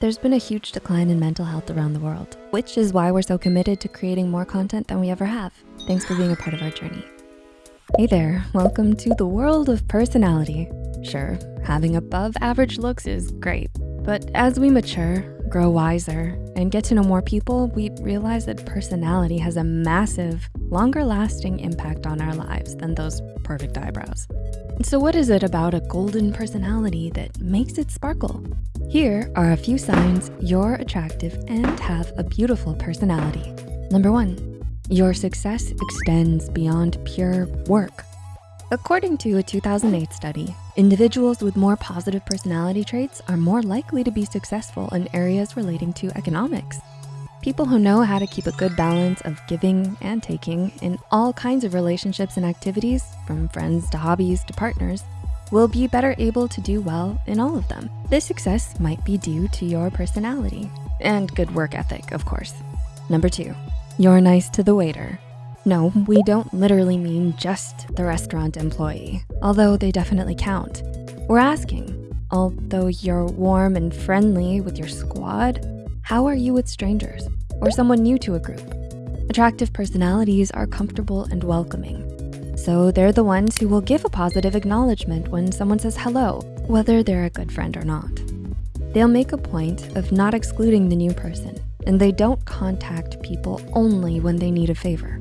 There's been a huge decline in mental health around the world, which is why we're so committed to creating more content than we ever have. Thanks for being a part of our journey. Hey there, welcome to the world of personality. Sure, having above average looks is great, but as we mature, grow wiser, and get to know more people, we realize that personality has a massive, longer lasting impact on our lives than those perfect eyebrows. So what is it about a golden personality that makes it sparkle? Here are a few signs you're attractive and have a beautiful personality. Number one, your success extends beyond pure work. According to a 2008 study, individuals with more positive personality traits are more likely to be successful in areas relating to economics. People who know how to keep a good balance of giving and taking in all kinds of relationships and activities, from friends to hobbies to partners, will be better able to do well in all of them. This success might be due to your personality and good work ethic, of course. Number two, you're nice to the waiter. No, we don't literally mean just the restaurant employee, although they definitely count. We're asking, although you're warm and friendly with your squad, how are you with strangers or someone new to a group? Attractive personalities are comfortable and welcoming. So they're the ones who will give a positive acknowledgement when someone says hello, whether they're a good friend or not. They'll make a point of not excluding the new person and they don't contact people only when they need a favor.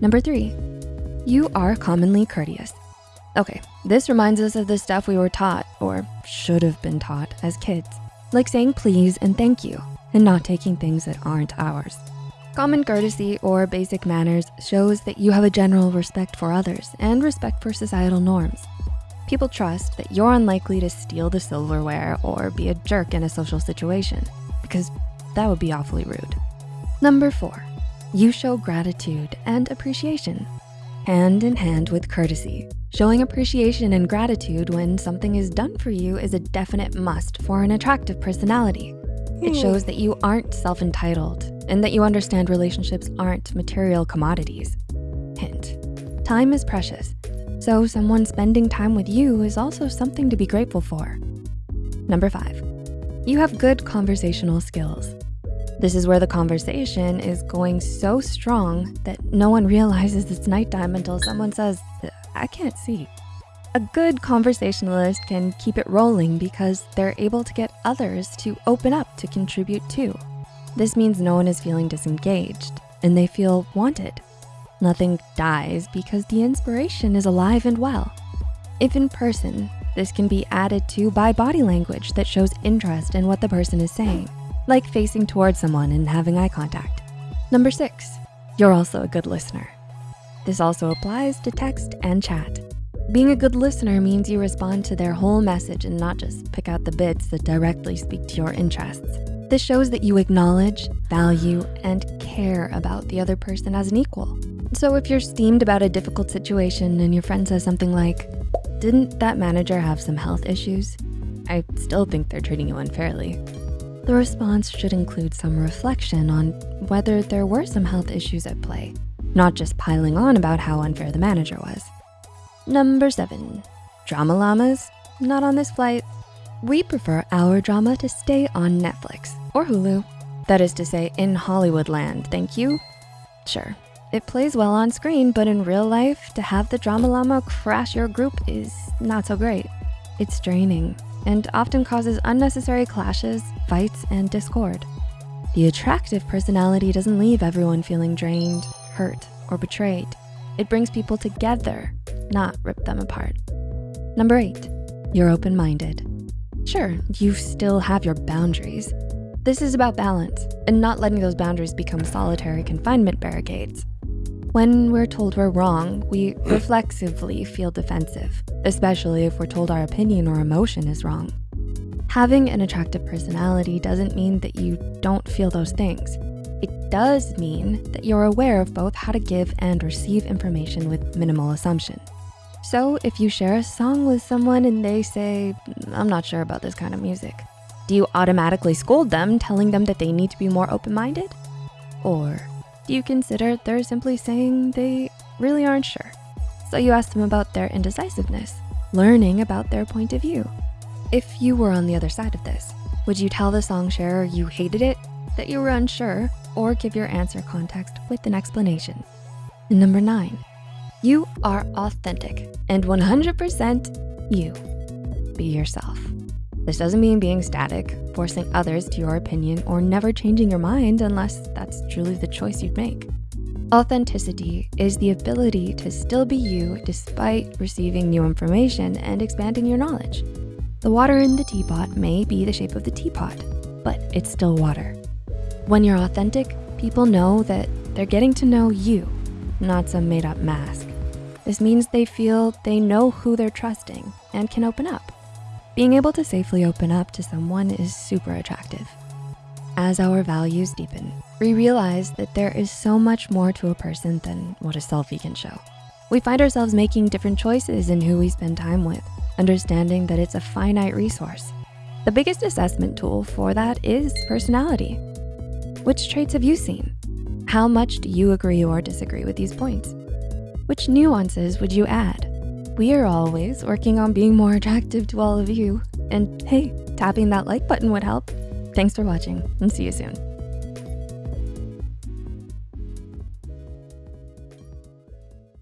Number three, you are commonly courteous. Okay, this reminds us of the stuff we were taught or should have been taught as kids, like saying please and thank you and not taking things that aren't ours. Common courtesy or basic manners shows that you have a general respect for others and respect for societal norms. People trust that you're unlikely to steal the silverware or be a jerk in a social situation because that would be awfully rude. Number four, you show gratitude and appreciation, hand in hand with courtesy. Showing appreciation and gratitude when something is done for you is a definite must for an attractive personality. It hmm. shows that you aren't self-entitled and that you understand relationships aren't material commodities. Hint, time is precious, so someone spending time with you is also something to be grateful for. Number five, you have good conversational skills. This is where the conversation is going so strong that no one realizes it's nighttime until someone says, I can't see. A good conversationalist can keep it rolling because they're able to get others to open up to contribute too. This means no one is feeling disengaged and they feel wanted. Nothing dies because the inspiration is alive and well. If in person, this can be added to by body language that shows interest in what the person is saying, like facing towards someone and having eye contact. Number six, you're also a good listener. This also applies to text and chat. Being a good listener means you respond to their whole message and not just pick out the bits that directly speak to your interests. This shows that you acknowledge, value, and care about the other person as an equal. So if you're steamed about a difficult situation and your friend says something like, didn't that manager have some health issues? I still think they're treating you unfairly. The response should include some reflection on whether there were some health issues at play, not just piling on about how unfair the manager was. Number seven, drama llamas, not on this flight. We prefer our drama to stay on Netflix or Hulu. That is to say, in Hollywood land, thank you. Sure, it plays well on screen, but in real life, to have the drama llama crash your group is not so great. It's draining and often causes unnecessary clashes, fights, and discord. The attractive personality doesn't leave everyone feeling drained, hurt, or betrayed. It brings people together not rip them apart. Number eight, you're open-minded. Sure, you still have your boundaries. This is about balance and not letting those boundaries become solitary confinement barricades. When we're told we're wrong, we reflexively feel defensive, especially if we're told our opinion or emotion is wrong. Having an attractive personality doesn't mean that you don't feel those things. It does mean that you're aware of both how to give and receive information with minimal assumption. So if you share a song with someone and they say, I'm not sure about this kind of music, do you automatically scold them, telling them that they need to be more open-minded? Or do you consider they're simply saying they really aren't sure? So you ask them about their indecisiveness, learning about their point of view. If you were on the other side of this, Would you tell the song sharer you hated it, that you were unsure, or give your answer context with an explanation? Number nine, you are authentic and 100% you. Be yourself. This doesn't mean being static, forcing others to your opinion, or never changing your mind unless that's truly the choice you'd make. Authenticity is the ability to still be you despite receiving new information and expanding your knowledge. The water in the teapot may be the shape of the teapot, but it's still water. When you're authentic, people know that they're getting to know you, not some made up mask. This means they feel they know who they're trusting and can open up. Being able to safely open up to someone is super attractive. As our values deepen, we realize that there is so much more to a person than what a selfie can show. We find ourselves making different choices in who we spend time with, understanding that it's a finite resource. The biggest assessment tool for that is personality. Which traits have you seen? How much do you agree or disagree with these points? Which nuances would you add? We are always working on being more attractive to all of you. And hey, tapping that like button would help. Thanks for watching and see you soon.